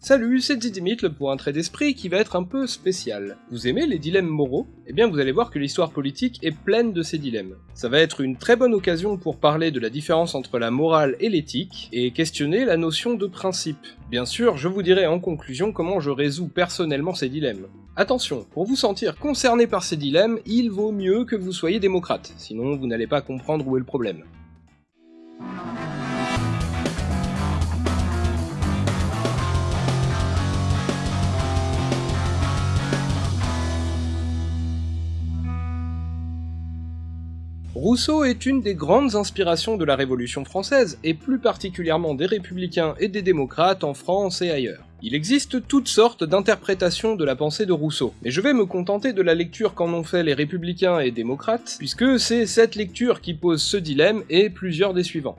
Salut, c'est Didymit pour un trait d'esprit qui va être un peu spécial. Vous aimez les dilemmes moraux? Eh bien vous allez voir que l'histoire politique est pleine de ces dilemmes. Ça va être une très bonne occasion pour parler de la différence entre la morale et l'éthique, et questionner la notion de principe. Bien sûr, je vous dirai en conclusion comment je résous personnellement ces dilemmes. Attention, pour vous sentir concerné par ces dilemmes, il vaut mieux que vous soyez démocrate, sinon vous n'allez pas comprendre où est le problème. Rousseau est une des grandes inspirations de la Révolution française, et plus particulièrement des républicains et des démocrates en France et ailleurs. Il existe toutes sortes d'interprétations de la pensée de Rousseau, mais je vais me contenter de la lecture qu'en ont fait les républicains et démocrates, puisque c'est cette lecture qui pose ce dilemme et plusieurs des suivants.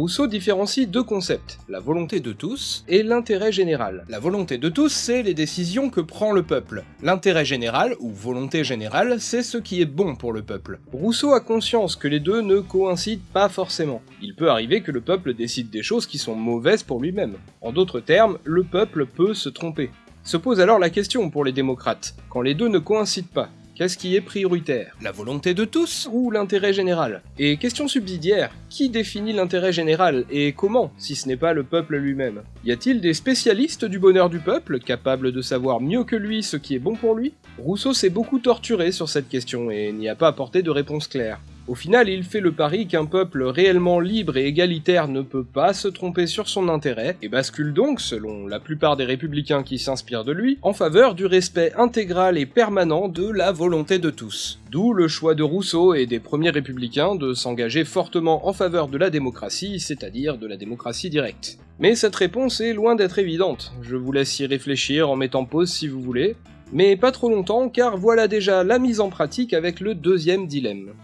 Rousseau différencie deux concepts, la volonté de tous et l'intérêt général. La volonté de tous, c'est les décisions que prend le peuple. L'intérêt général, ou volonté générale, c'est ce qui est bon pour le peuple. Rousseau a conscience que les deux ne coïncident pas forcément. Il peut arriver que le peuple décide des choses qui sont mauvaises pour lui-même. En d'autres termes, le peuple peut se tromper. Se pose alors la question pour les démocrates, quand les deux ne coïncident pas, Qu'est-ce qui est prioritaire? La volonté de tous? Ou l'intérêt général? Et question subsidiaire, qui définit l'intérêt général et comment, si ce n'est pas le peuple lui-même? Y a-t-il des spécialistes du bonheur du peuple, capables de savoir mieux que lui ce qui est bon pour lui? Rousseau s'est beaucoup torturé sur cette question et n'y a pas apporté de réponse claire. Au final, il fait le pari qu'un peuple réellement libre et égalitaire ne peut pas se tromper sur son intérêt, et bascule donc, selon la plupart des républicains qui s'inspirent de lui, en faveur du respect intégral et permanent de la volonté de tous. D'où le choix de Rousseau et des premiers républicains de s'engager fortement en faveur de la démocratie, c'est-à-dire de la démocratie directe. Mais cette réponse est loin d'être évidente, je vous laisse y réfléchir en mettant pause si vous voulez, mais pas trop longtemps car voilà déjà la mise en pratique avec le deuxième dilemme.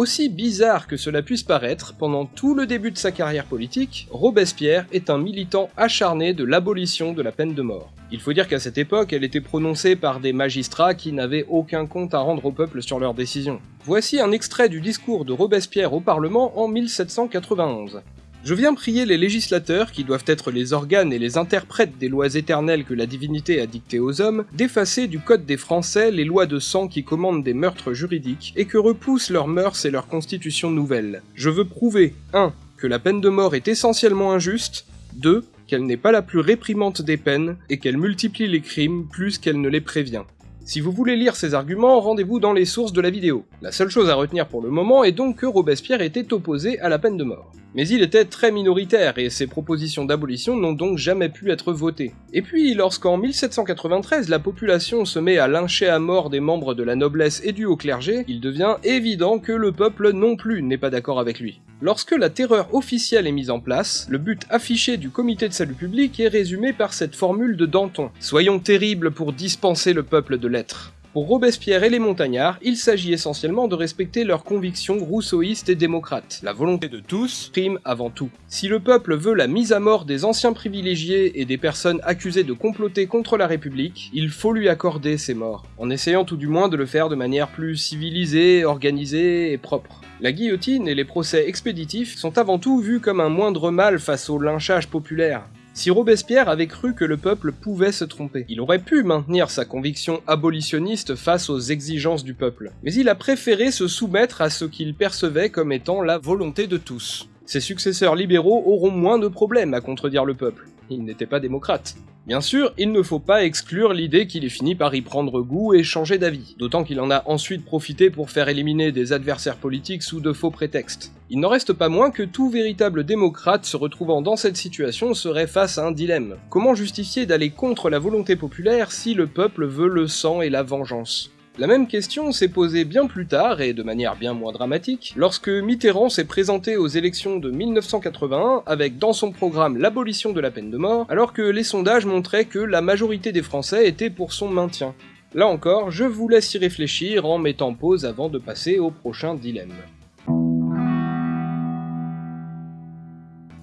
Aussi bizarre que cela puisse paraître, pendant tout le début de sa carrière politique, Robespierre est un militant acharné de l'abolition de la peine de mort. Il faut dire qu'à cette époque, elle était prononcée par des magistrats qui n'avaient aucun compte à rendre au peuple sur leurs décisions. Voici un extrait du discours de Robespierre au Parlement en 1791. Je viens prier les législateurs, qui doivent être les organes et les interprètes des lois éternelles que la divinité a dictées aux hommes, d'effacer du Code des Français les lois de sang qui commandent des meurtres juridiques, et que repoussent leurs mœurs et leurs constitutions nouvelles. Je veux prouver 1. que la peine de mort est essentiellement injuste, 2. qu'elle n'est pas la plus réprimante des peines, et qu'elle multiplie les crimes plus qu'elle ne les prévient. Si vous voulez lire ces arguments, rendez-vous dans les sources de la vidéo. La seule chose à retenir pour le moment est donc que Robespierre était opposé à la peine de mort. Mais il était très minoritaire et ses propositions d'abolition n'ont donc jamais pu être votées. Et puis, lorsqu'en 1793 la population se met à lyncher à mort des membres de la noblesse et du haut clergé, il devient évident que le peuple non plus n'est pas d'accord avec lui. Lorsque la terreur officielle est mise en place, le but affiché du comité de salut public est résumé par cette formule de Danton. Soyons terribles pour dispenser le peuple de l'être. Pour Robespierre et les montagnards, il s'agit essentiellement de respecter leurs convictions rousseauistes et démocrates. La volonté de tous prime avant tout. Si le peuple veut la mise à mort des anciens privilégiés et des personnes accusées de comploter contre la République, il faut lui accorder ces morts, en essayant tout du moins de le faire de manière plus civilisée, organisée et propre. La guillotine et les procès expéditifs sont avant tout vus comme un moindre mal face au lynchage populaire. Si Robespierre avait cru que le peuple pouvait se tromper, il aurait pu maintenir sa conviction abolitionniste face aux exigences du peuple, mais il a préféré se soumettre à ce qu'il percevait comme étant la volonté de tous. Ses successeurs libéraux auront moins de problèmes à contredire le peuple. Ils n'étaient pas démocrates. Bien sûr, il ne faut pas exclure l'idée qu'il ait fini par y prendre goût et changer d'avis, d'autant qu'il en a ensuite profité pour faire éliminer des adversaires politiques sous de faux prétextes. Il n'en reste pas moins que tout véritable démocrate se retrouvant dans cette situation serait face à un dilemme. Comment justifier d'aller contre la volonté populaire si le peuple veut le sang et la vengeance? La même question s'est posée bien plus tard, et de manière bien moins dramatique, lorsque Mitterrand s'est présenté aux élections de 1981 avec dans son programme l'abolition de la peine de mort, alors que les sondages montraient que la majorité des Français étaient pour son maintien. Là encore, je vous laisse y réfléchir en mettant pause avant de passer au prochain dilemme.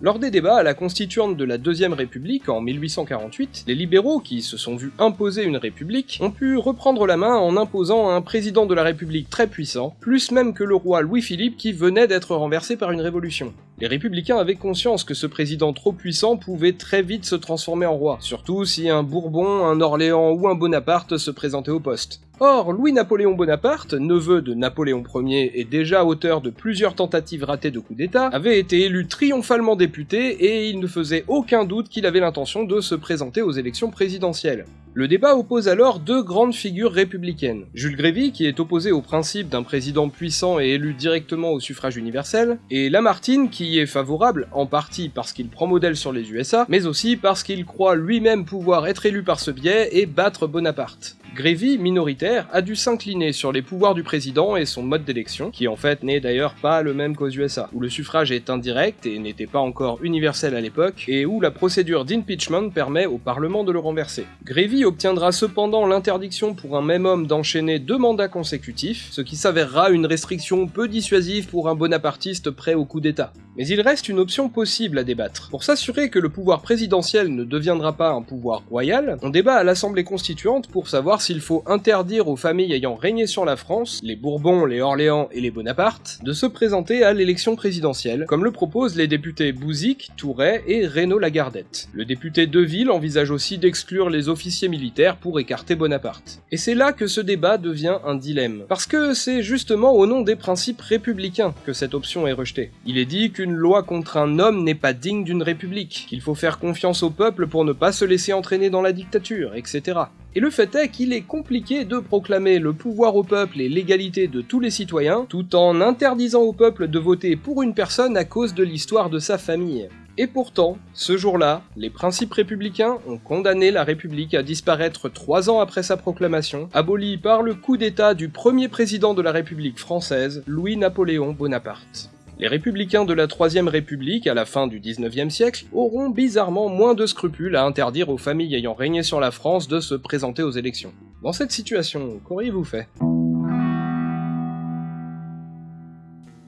Lors des débats à la constituante de la Deuxième République en 1848, les libéraux, qui se sont vus imposer une république, ont pu reprendre la main en imposant un président de la République très puissant, plus même que le roi Louis-Philippe qui venait d'être renversé par une révolution. Les républicains avaient conscience que ce président trop puissant pouvait très vite se transformer en roi, surtout si un Bourbon, un Orléans ou un Bonaparte se présentaient au poste. Or, Louis-Napoléon Bonaparte, neveu de Napoléon Ier et déjà auteur de plusieurs tentatives ratées de coup d'État, avait été élu triomphalement député et il ne faisait aucun doute qu'il avait l'intention de se présenter aux élections présidentielles. Le débat oppose alors deux grandes figures républicaines. Jules Grévy, qui est opposé au principe d'un président puissant et élu directement au suffrage universel, et Lamartine, qui y est favorable, en partie parce qu'il prend modèle sur les USA, mais aussi parce qu'il croit lui-même pouvoir être élu par ce biais et battre Bonaparte. Grévy, minoritaire, a dû s'incliner sur les pouvoirs du président et son mode d'élection, qui en fait n'est d'ailleurs pas le même qu'aux USA, où le suffrage est indirect et n'était pas encore universel à l'époque, et où la procédure d'impeachment permet au Parlement de le renverser. Grévy obtiendra cependant l'interdiction pour un même homme d'enchaîner deux mandats consécutifs, ce qui s'avérera une restriction peu dissuasive pour un bonapartiste prêt au coup d'État. Mais il reste une option possible à débattre. Pour s'assurer que le pouvoir présidentiel ne deviendra pas un pouvoir royal, on débat à l'Assemblée constituante pour savoir s'il faut interdire aux familles ayant régné sur la France, les Bourbons, les Orléans et les Bonaparte, de se présenter à l'élection présidentielle, comme le proposent les députés Bouzic, Touret et Reynaud-Lagardette. Le député Deville envisage aussi d'exclure les officiers militaires pour écarter Bonaparte. Et c'est là que ce débat devient un dilemme, parce que c'est justement au nom des principes républicains que cette option est rejetée. Il est dit qu'une loi contre un homme n'est pas digne d'une république, qu'il faut faire confiance au peuple pour ne pas se laisser entraîner dans la dictature, etc. Et le fait est qu'il est compliqué de proclamer le pouvoir au peuple et l'égalité de tous les citoyens, tout en interdisant au peuple de voter pour une personne à cause de l'histoire de sa famille. Et pourtant, ce jour-là, les principes républicains ont condamné la République à disparaître trois ans après sa proclamation, abolie par le coup d'État du premier président de la République française, Louis-Napoléon Bonaparte. Les républicains de la Troisième République, à la fin du XIXe siècle, auront bizarrement moins de scrupules à interdire aux familles ayant régné sur la France de se présenter aux élections. Dans cette situation, qu'auriez-vous fait?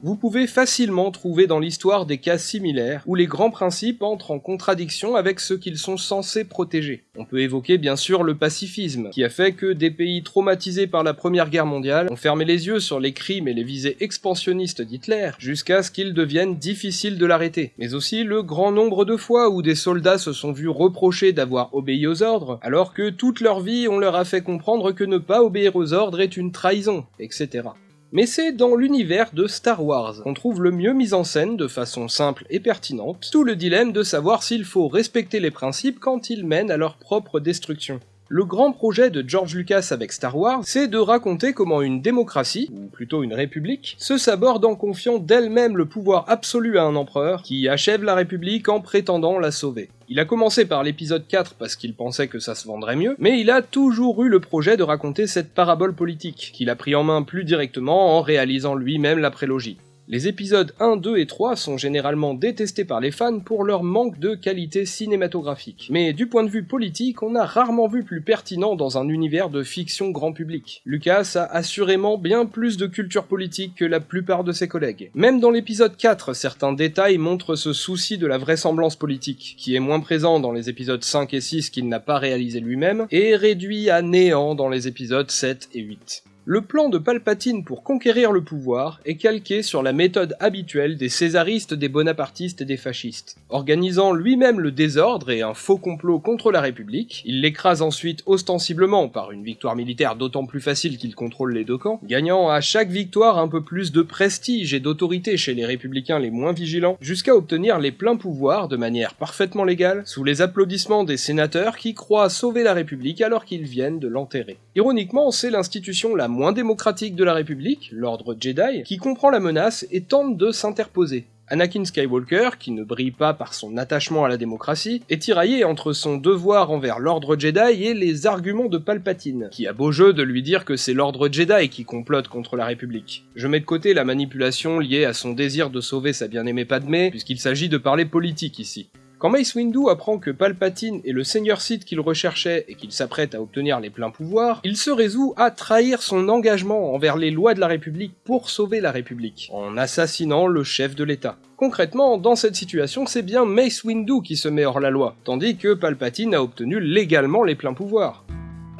Vous pouvez facilement trouver dans l'histoire des cas similaires où les grands principes entrent en contradiction avec ceux qu'ils sont censés protéger. On peut évoquer bien sûr le pacifisme, qui a fait que des pays traumatisés par la Première Guerre mondiale ont fermé les yeux sur les crimes et les visées expansionnistes d'Hitler, jusqu'à ce qu'il devienne difficile de l'arrêter. Mais aussi le grand nombre de fois où des soldats se sont vus reprocher d'avoir obéi aux ordres, alors que toute leur vie on leur a fait comprendre que ne pas obéir aux ordres est une trahison, etc. Mais c'est dans l'univers de Star Wars qu'on trouve le mieux mis en scène de façon simple et pertinente tout le dilemme de savoir s'il faut respecter les principes quand ils mènent à leur propre destruction. Le grand projet de George Lucas avec Star Wars, c'est de raconter comment une démocratie, ou plutôt une république, se saborde en confiant d'elle-même le pouvoir absolu à un empereur, qui achève la république en prétendant la sauver. Il a commencé par l'épisode 4 parce qu'il pensait que ça se vendrait mieux, mais il a toujours eu le projet de raconter cette parabole politique, qu'il a pris en main plus directement en réalisant lui-même la prélogie. Les épisodes 1, 2 et 3 sont généralement détestés par les fans pour leur manque de qualité cinématographique. Mais du point de vue politique, on a rarement vu plus pertinent dans un univers de fiction grand public. Lucas a assurément bien plus de culture politique que la plupart de ses collègues. Même dans l'épisode 4, certains détails montrent ce souci de la vraisemblance politique, qui est moins présent dans les épisodes 5 et 6 qu'il n'a pas réalisé lui-même, et réduit à néant dans les épisodes 7 et 8. Le plan de Palpatine pour conquérir le pouvoir est calqué sur la méthode habituelle des césaristes, des bonapartistes et des fascistes. Organisant lui-même le désordre et un faux complot contre la République, il l'écrase ensuite ostensiblement par une victoire militaire d'autant plus facile qu'il contrôle les deux camps, gagnant à chaque victoire un peu plus de prestige et d'autorité chez les républicains les moins vigilants, jusqu'à obtenir les pleins pouvoirs de manière parfaitement légale, sous les applaudissements des sénateurs qui croient sauver la République alors qu'ils viennent de l'enterrer. Ironiquement, c'est l'institution la moins démocratique de la République, l'ordre Jedi, qui comprend la menace et tente de s'interposer. Anakin Skywalker, qui ne brille pas par son attachement à la démocratie, est tiraillé entre son devoir envers l'ordre Jedi et les arguments de Palpatine, qui a beau jeu de lui dire que c'est l'ordre Jedi qui complote contre la République. Je mets de côté la manipulation liée à son désir de sauver sa bien-aimée Padmé, puisqu'il s'agit de parler politique ici. Quand Mace Windu apprend que Palpatine est le Seigneur Sith qu'il recherchait et qu'il s'apprête à obtenir les pleins pouvoirs, il se résout à trahir son engagement envers les lois de la République pour sauver la République, en assassinant le chef de l'État. Concrètement, dans cette situation, c'est bien Mace Windu qui se met hors la loi, tandis que Palpatine a obtenu légalement les pleins pouvoirs.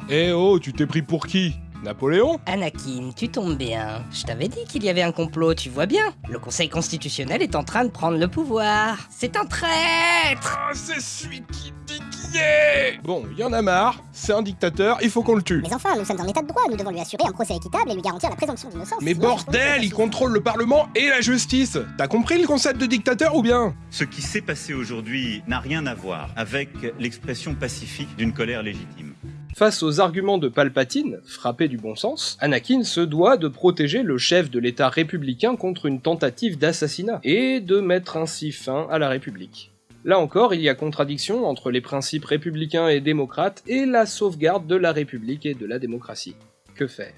Eh oh, tu t'es pris pour qui? Napoléon Anakin, tu tombes bien. Je t'avais dit qu'il y avait un complot, tu vois bien. Le Conseil constitutionnel est en train de prendre le pouvoir. C'est un traître Ah, c'est celui qui dit qui est Bon, y en a marre, c'est un dictateur, il faut qu'on le tue. Mais enfin, nous sommes en état de droit, nous devons lui assurer un procès équitable et lui garantir la présomption d'innocence. Mais Sinon, bordel, il contrôle le Parlement et la justice T'as compris le concept de dictateur ou bien? Ce qui s'est passé aujourd'hui n'a rien à voir avec l'expression pacifique d'une colère légitime. Face aux arguments de Palpatine, frappé du bon sens, Anakin se doit de protéger le chef de l'État républicain contre une tentative d'assassinat, et de mettre ainsi fin à la République. Là encore, il y a contradiction entre les principes républicains et démocrates et la sauvegarde de la République et de la démocratie. Que faire?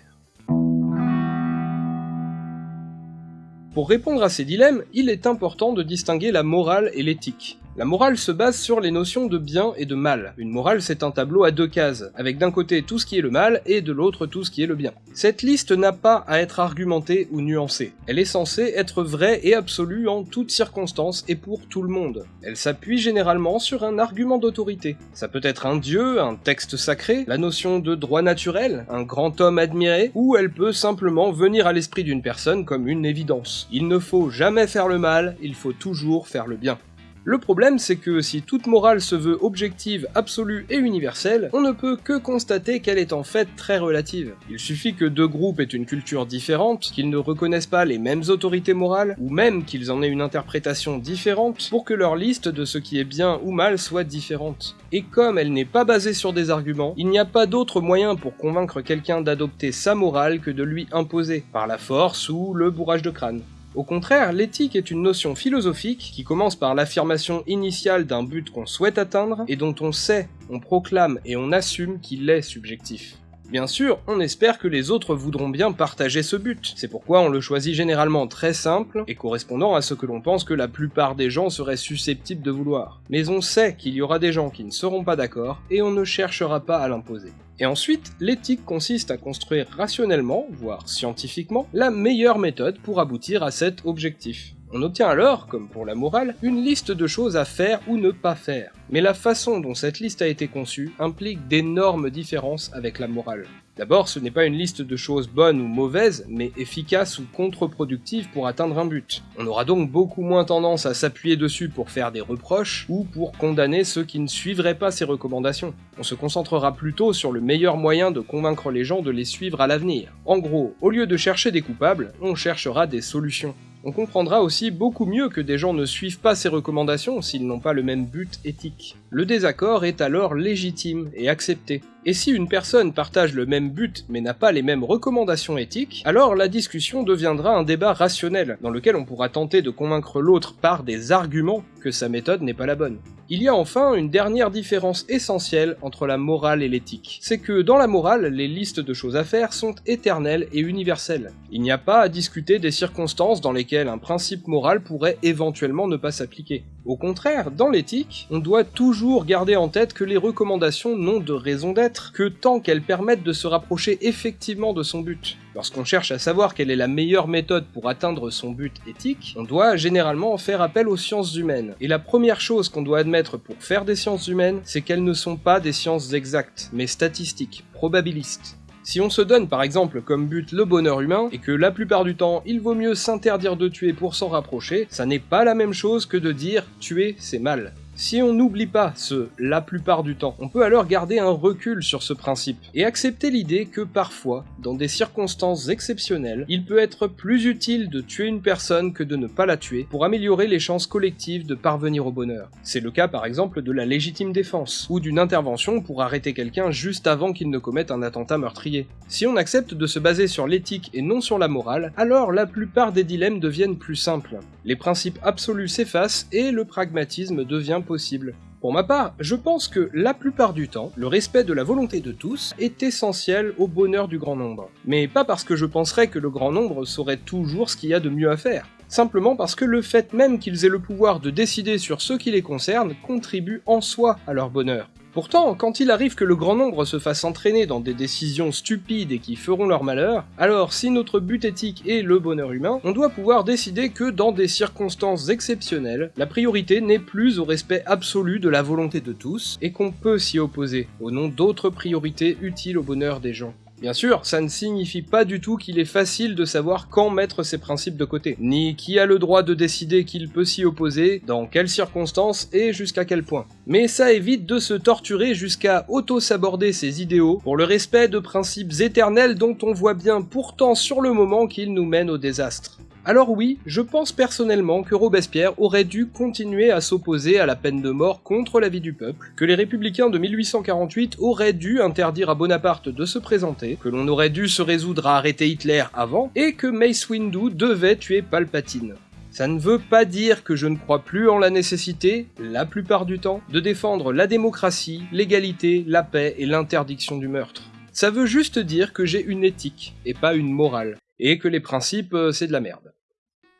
Pour répondre à ces dilemmes, il est important de distinguer la morale et l'éthique. La morale se base sur les notions de bien et de mal. Une morale, c'est un tableau à deux cases, avec d'un côté tout ce qui est le mal et de l'autre tout ce qui est le bien. Cette liste n'a pas à être argumentée ou nuancée. Elle est censée être vraie et absolue en toutes circonstances et pour tout le monde. Elle s'appuie généralement sur un argument d'autorité. Ça peut être un dieu, un texte sacré, la notion de droit naturel, un grand homme admiré, ou elle peut simplement venir à l'esprit d'une personne comme une évidence. Il ne faut jamais faire le mal, il faut toujours faire le bien. Le problème, c'est que si toute morale se veut objective, absolue et universelle, on ne peut que constater qu'elle est en fait très relative. Il suffit que deux groupes aient une culture différente, qu'ils ne reconnaissent pas les mêmes autorités morales, ou même qu'ils en aient une interprétation différente, pour que leur liste de ce qui est bien ou mal soit différente. Et comme elle n'est pas basée sur des arguments, il n'y a pas d'autre moyen pour convaincre quelqu'un d'adopter sa morale que de lui imposer, par la force ou le bourrage de crâne. Au contraire, l'éthique est une notion philosophique qui commence par l'affirmation initiale d'un but qu'on souhaite atteindre et dont on sait, on proclame et on assume qu'il est subjectif. Bien sûr, on espère que les autres voudront bien partager ce but, c'est pourquoi on le choisit généralement très simple et correspondant à ce que l'on pense que la plupart des gens seraient susceptibles de vouloir. Mais on sait qu'il y aura des gens qui ne seront pas d'accord et on ne cherchera pas à l'imposer. Et ensuite, l'éthique consiste à construire rationnellement, voire scientifiquement, la meilleure méthode pour aboutir à cet objectif. On obtient alors, comme pour la morale, une liste de choses à faire ou ne pas faire. Mais la façon dont cette liste a été conçue implique d'énormes différences avec la morale. D'abord, ce n'est pas une liste de choses bonnes ou mauvaises, mais efficaces ou contre-productives pour atteindre un but. On aura donc beaucoup moins tendance à s'appuyer dessus pour faire des reproches ou pour condamner ceux qui ne suivraient pas ces recommandations. On se concentrera plutôt sur le meilleur moyen de convaincre les gens de les suivre à l'avenir. En gros, au lieu de chercher des coupables, on cherchera des solutions. On comprendra aussi beaucoup mieux que des gens ne suivent pas ces recommandations s'ils n'ont pas le même but éthique. Le désaccord est alors légitime et accepté. Et si une personne partage le même but mais n'a pas les mêmes recommandations éthiques, alors la discussion deviendra un débat rationnel, dans lequel on pourra tenter de convaincre l'autre par des arguments que sa méthode n'est pas la bonne. Il y a enfin une dernière différence essentielle entre la morale et l'éthique. C'est que dans la morale, les listes de choses à faire sont éternelles et universelles. Il n'y a pas à discuter des circonstances dans lesquelles un principe moral pourrait éventuellement ne pas s'appliquer. Au contraire, dans l'éthique, on doit toujours garder en tête que les recommandations n'ont de raison d'être que tant qu'elles permettent de se rapprocher effectivement de son but. Lorsqu'on cherche à savoir quelle est la meilleure méthode pour atteindre son but éthique, on doit généralement faire appel aux sciences humaines. Et la première chose qu'on doit admettre pour faire des sciences humaines, c'est qu'elles ne sont pas des sciences exactes, mais statistiques, probabilistes. Si on se donne par exemple comme but le bonheur humain, et que la plupart du temps il vaut mieux s'interdire de tuer pour s'en rapprocher, ça n'est pas la même chose que de dire tuer c'est mal. Si on n'oublie pas ce la plupart du temps, on peut alors garder un recul sur ce principe et accepter l'idée que parfois, dans des circonstances exceptionnelles, il peut être plus utile de tuer une personne que de ne pas la tuer pour améliorer les chances collectives de parvenir au bonheur. C'est le cas par exemple de la légitime défense ou d'une intervention pour arrêter quelqu'un juste avant qu'il ne commette un attentat meurtrier. Si on accepte de se baser sur l'éthique et non sur la morale, alors la plupart des dilemmes deviennent plus simples. Les principes absolus s'effacent et le pragmatisme devient possible. Pour ma part, je pense que la plupart du temps, le respect de la volonté de tous est essentiel au bonheur du grand nombre. Mais pas parce que je penserais que le grand nombre saurait toujours ce qu'il y a de mieux à faire. Simplement parce que le fait même qu'ils aient le pouvoir de décider sur ce qui les concerne contribue en soi à leur bonheur. Pourtant, quand il arrive que le grand nombre se fasse entraîner dans des décisions stupides et qui feront leur malheur, alors si notre but éthique est le bonheur humain, on doit pouvoir décider que dans des circonstances exceptionnelles, la priorité n'est plus au respect absolu de la volonté de tous, et qu'on peut s'y opposer, au nom d'autres priorités utiles au bonheur des gens. Bien sûr, ça ne signifie pas du tout qu'il est facile de savoir quand mettre ses principes de côté, ni qui a le droit de décider qu'il peut s'y opposer, dans quelles circonstances et jusqu'à quel point. Mais ça évite de se torturer jusqu'à auto-saborder ses idéaux pour le respect de principes éternels dont on voit bien pourtant sur le moment qu'ils nous mènent au désastre. Alors oui, je pense personnellement que Robespierre aurait dû continuer à s'opposer à la peine de mort contre la vie du peuple, que les républicains de 1848 auraient dû interdire à Bonaparte de se présenter, que l'on aurait dû se résoudre à arrêter Hitler avant, et que Mace Windu devait tuer Palpatine. Ça ne veut pas dire que je ne crois plus en la nécessité, la plupart du temps, de défendre la démocratie, l'égalité, la paix et l'interdiction du meurtre. Ça veut juste dire que j'ai une éthique, et pas une morale, et que les principes, euh, c'est de la merde.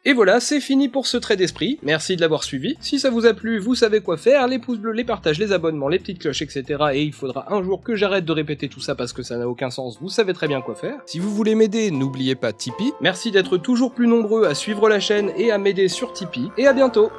Et voilà, c'est fini pour ce trait d'esprit, merci de l'avoir suivi. Si ça vous a plu, vous savez quoi faire, les pouces bleus, les partages, les abonnements, les petites cloches, etc. Et il faudra un jour que j'arrête de répéter tout ça parce que ça n'a aucun sens, vous savez très bien quoi faire. Si vous voulez m'aider, n'oubliez pas Tipeee. Merci d'être toujours plus nombreux à suivre la chaîne et à m'aider sur Tipeee, et à bientôt